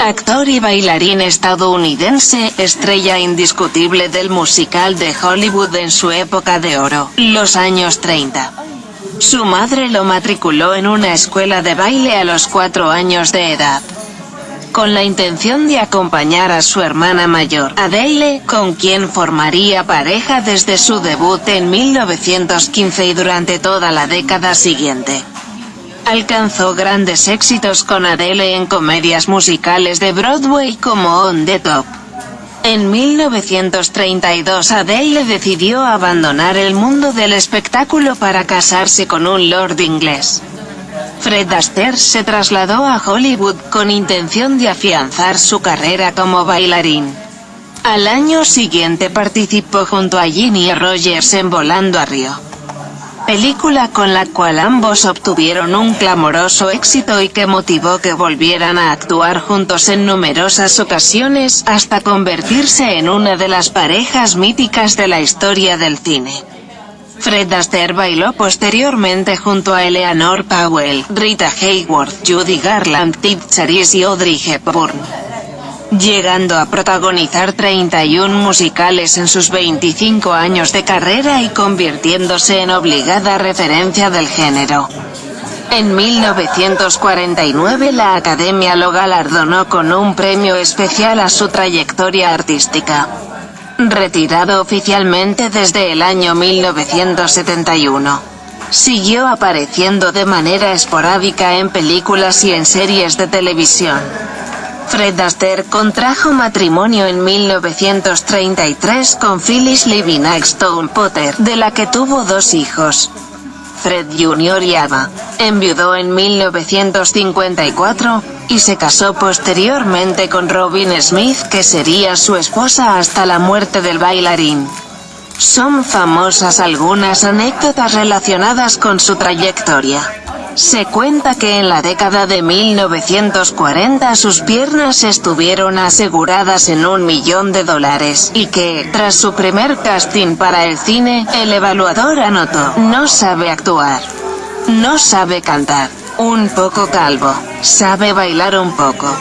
Actor y bailarín estadounidense, estrella indiscutible del musical de Hollywood en su época de oro, los años 30. Su madre lo matriculó en una escuela de baile a los cuatro años de edad con la intención de acompañar a su hermana mayor, Adele, con quien formaría pareja desde su debut en 1915 y durante toda la década siguiente. Alcanzó grandes éxitos con Adele en comedias musicales de Broadway como On the Top. En 1932 Adele decidió abandonar el mundo del espectáculo para casarse con un lord inglés. Fred Astaire se trasladó a Hollywood con intención de afianzar su carrera como bailarín. Al año siguiente participó junto a Ginny Rogers en Volando a Río. Película con la cual ambos obtuvieron un clamoroso éxito y que motivó que volvieran a actuar juntos en numerosas ocasiones hasta convertirse en una de las parejas míticas de la historia del cine. Fred Astaire bailó posteriormente junto a Eleanor Powell, Rita Hayworth, Judy Garland, Tip Charis y Audrey Hepburn. Llegando a protagonizar 31 musicales en sus 25 años de carrera y convirtiéndose en obligada referencia del género. En 1949 la Academia lo galardonó con un premio especial a su trayectoria artística. Retirado oficialmente desde el año 1971. Siguió apareciendo de manera esporádica en películas y en series de televisión. Fred Astaire contrajo matrimonio en 1933 con Phyllis Livingstone Potter, de la que tuvo dos hijos. Fred Jr. y Ava. Enviudó en 1954, y se casó posteriormente con Robin Smith que sería su esposa hasta la muerte del bailarín. Son famosas algunas anécdotas relacionadas con su trayectoria. Se cuenta que en la década de 1940 sus piernas estuvieron aseguradas en un millón de dólares, y que, tras su primer casting para el cine, el evaluador anotó, no sabe actuar. No sabe cantar. Un poco calvo. Sabe bailar un poco.